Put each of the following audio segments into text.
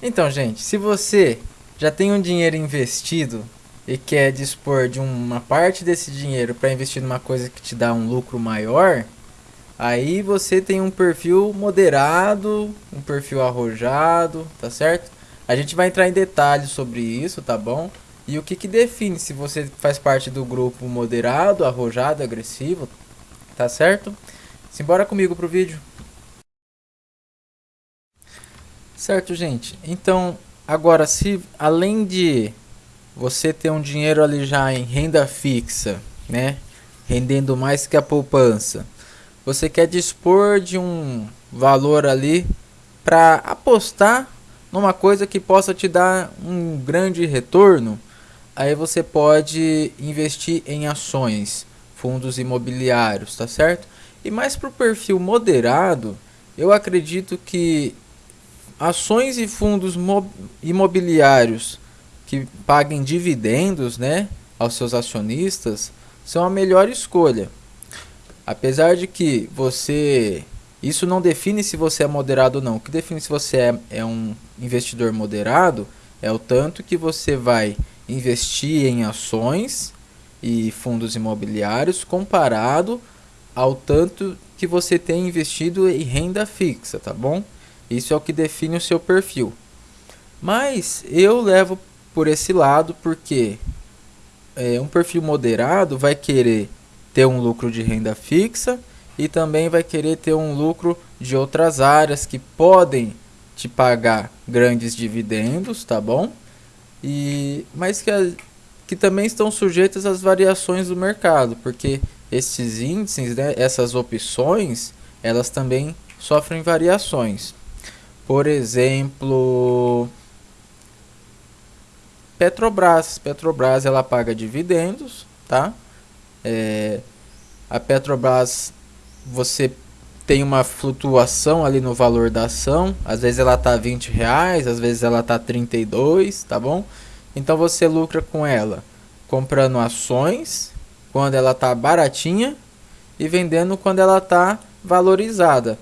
Então, gente, se você já tem um dinheiro investido e quer dispor de uma parte desse dinheiro para investir numa coisa que te dá um lucro maior, aí você tem um perfil moderado, um perfil arrojado, tá certo? A gente vai entrar em detalhes sobre isso, tá bom? E o que, que define se você faz parte do grupo moderado, arrojado, agressivo, tá certo? Simbora comigo pro vídeo. Certo, gente? Então, agora, se além de você ter um dinheiro ali já em renda fixa, né? Rendendo mais que a poupança, você quer dispor de um valor ali para apostar numa coisa que possa te dar um grande retorno, aí você pode investir em ações, fundos imobiliários, tá certo? E mais para o perfil moderado, eu acredito que ações e fundos imobiliários que paguem dividendos né, aos seus acionistas são a melhor escolha. Apesar de que você. Isso não define se você é moderado ou não. O que define se você é, é um investidor moderado é o tanto que você vai investir em ações e fundos imobiliários comparado ao tanto que você tem investido em renda fixa, tá bom? Isso é o que define o seu perfil. Mas eu levo por esse lado porque é, um perfil moderado vai querer ter um lucro de renda fixa e também vai querer ter um lucro de outras áreas que podem te pagar grandes dividendos, tá bom? E mas que, que também estão sujeitas às variações do mercado, porque esses índices, né, essas opções, elas também sofrem variações. Por exemplo, Petrobras. Petrobras ela paga dividendos, tá? É, a Petrobras você tem uma flutuação ali no valor da ação. Às vezes ela tá 20 reais, às vezes ela tá 32, tá bom? Então você lucra com ela comprando ações quando ela tá baratinha e vendendo quando ela tá valorizada.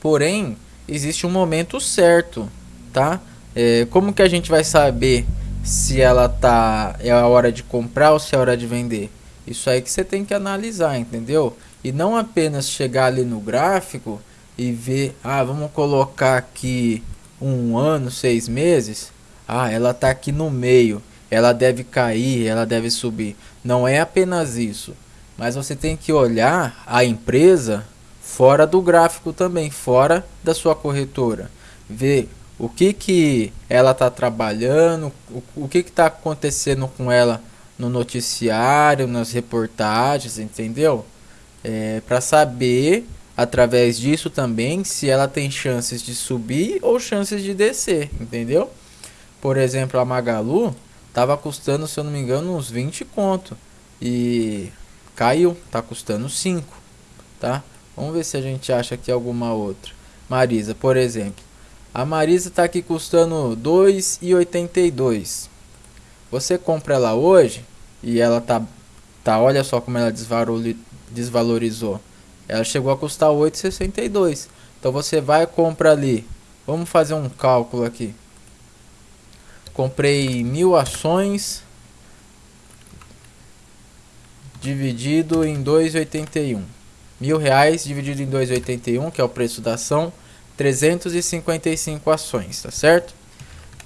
Porém, existe um momento certo, tá? É, como que a gente vai saber se ela tá é a hora de comprar ou se é a hora de vender? Isso aí que você tem que analisar, entendeu? E não apenas chegar ali no gráfico e ver, ah, vamos colocar aqui um ano, seis meses. Ah, ela tá aqui no meio, ela deve cair, ela deve subir. Não é apenas isso, mas você tem que olhar a empresa fora do gráfico também, fora da sua corretora. Ver o que, que ela está trabalhando, o, que está acontecendo com ela no noticiário, nas reportagens, entendeu? É, Para saber, através disso também, se ela tem chances de subir ou chances de descer, entendeu? Por exemplo, a Magalu estava custando, se eu não me engano, uns 20 conto. E caiu, está custando 5, tá? Vamos ver se a gente acha aqui alguma outra. Marisa, por exemplo. A Marisa está aqui custando 2,82. Você compra ela hoje e ela tá, tá olha só como ela desvalorizou. Ela chegou a custar 8,62. Então você vai e compra ali. Vamos fazer um cálculo aqui. Comprei mil ações dividido em 2,81 mil reais dividido em 2,81, que é o preço da ação, 355 ações, tá certo?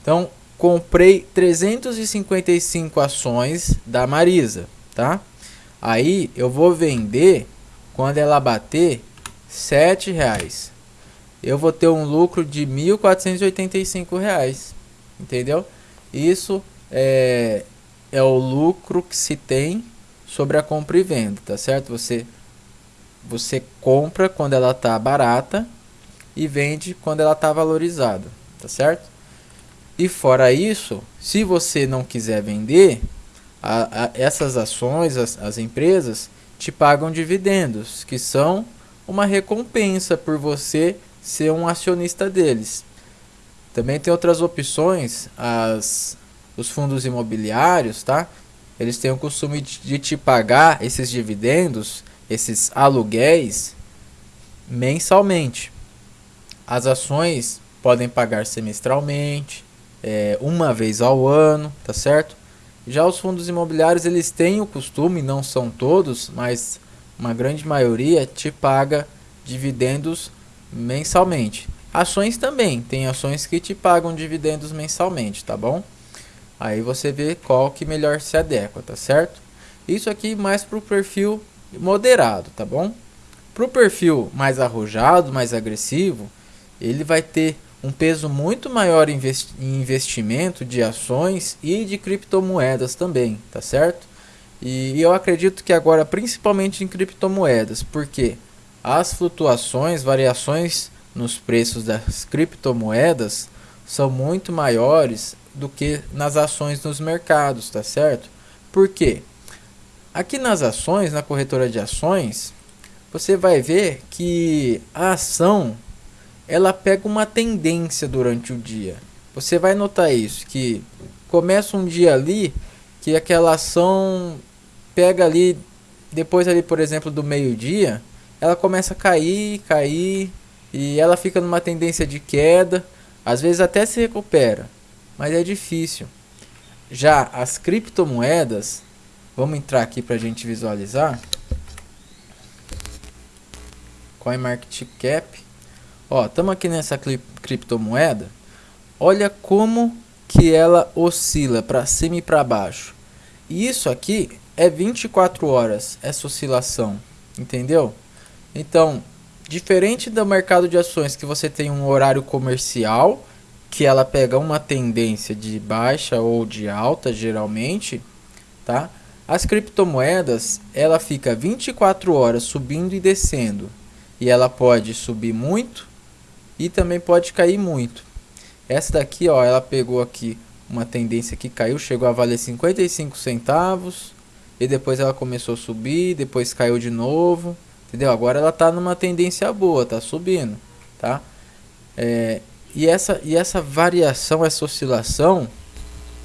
Então, comprei 355 ações da Marisa, tá? Aí eu vou vender quando ela bater 7 reais. Eu vou ter um lucro de 1.485 reais, entendeu? Isso é, é o lucro que se tem sobre a compra e venda, tá certo? Você você compra quando ela está barata e vende quando ela está valorizada, tá certo? E fora isso, se você não quiser vender, a, a, essas ações, as, as empresas, te pagam dividendos, que são uma recompensa por você ser um acionista deles. Também tem outras opções, as, os fundos imobiliários, tá? Eles têm o costume de, de te pagar esses dividendos esses aluguéis mensalmente. As ações podem pagar semestralmente, é, uma vez ao ano, tá certo? Já os fundos imobiliários eles têm o costume, não são todos, mas uma grande maioria te paga dividendos mensalmente. Ações também, tem ações que te pagam dividendos mensalmente, tá bom? Aí você vê qual que melhor se adequa, tá certo? Isso aqui mais para o perfil moderado, tá bom? Para o perfil mais arrojado, mais agressivo, ele vai ter um peso muito maior em investimento de ações e de criptomoedas também, tá certo? E eu acredito que agora principalmente em criptomoedas, porque as flutuações, variações nos preços das criptomoedas são muito maiores do que nas ações nos mercados, tá certo? Por quê? Aqui nas ações, na corretora de ações, você vai ver que a ação ela pega uma tendência durante o dia. Você vai notar isso, que começa um dia ali que aquela ação pega ali, depois ali, por exemplo, do meio-dia, ela começa a cair, cair, e ela fica numa tendência de queda, às vezes até se recupera, mas é difícil. Já as criptomoedas, vamos entrar aqui para a gente visualizar. CoinMarketCap. Ó, estamos aqui nessa criptomoeda. Olha como que ela oscila para cima e para baixo. E isso aqui é 24 horas essa oscilação, entendeu? Então, diferente do mercado de ações que você tem um horário comercial, que ela pega uma tendência de baixa ou de alta geralmente, tá? As criptomoedas, ela fica 24 horas subindo e descendo. E ela pode subir muito e também pode cair muito. Essa daqui, ó, ela pegou aqui uma tendência que caiu, chegou a valer 55 centavos, e depois ela começou a subir, depois caiu de novo, entendeu? Agora ela está numa tendência boa, tá subindo, tá? É, e, essa, e essa variação, essa oscilação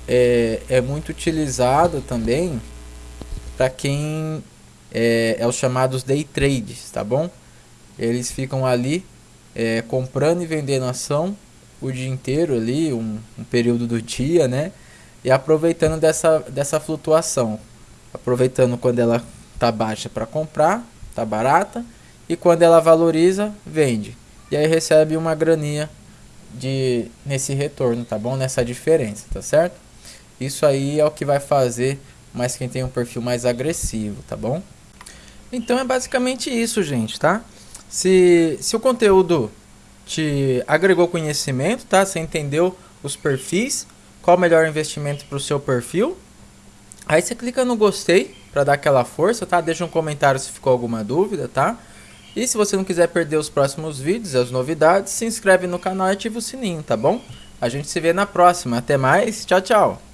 é, é muito utilizada também para quem é, é os chamados day trades, tá bom? Eles ficam ali é, comprando e vendendo ação o dia inteiro ali, um, um período do dia, né? E aproveitando dessa, dessa flutuação aproveitando quando ela tá baixa para comprar, tá barata, e quando ela valoriza, vende. E aí recebe uma graninha de nesse retorno, tá bom? Nessa diferença, tá certo? Isso aí é o que vai fazer mais quem tem um perfil mais agressivo, tá bom? Então é basicamente isso, gente, tá? Se, se o conteúdo te agregou conhecimento, tá? Você entendeu os perfis, qual o melhor investimento para o seu perfil, Aí você clica no gostei para dar aquela força, tá? Deixa um comentário se ficou alguma dúvida, tá? E se você não quiser perder os próximos vídeos, as novidades, se inscreve no canal e ativa o sininho, tá bom? A gente se vê na próxima. Até mais. Tchau, tchau.